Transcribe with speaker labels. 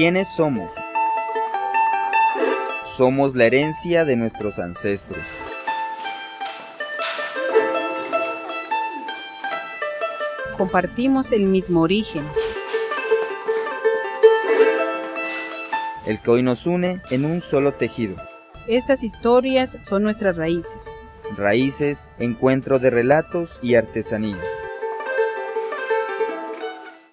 Speaker 1: ¿Quiénes somos? Somos la herencia de nuestros ancestros.
Speaker 2: Compartimos el mismo origen.
Speaker 1: El que hoy nos une en un solo tejido.
Speaker 2: Estas historias son nuestras raíces.
Speaker 1: Raíces, encuentro de relatos y artesanías.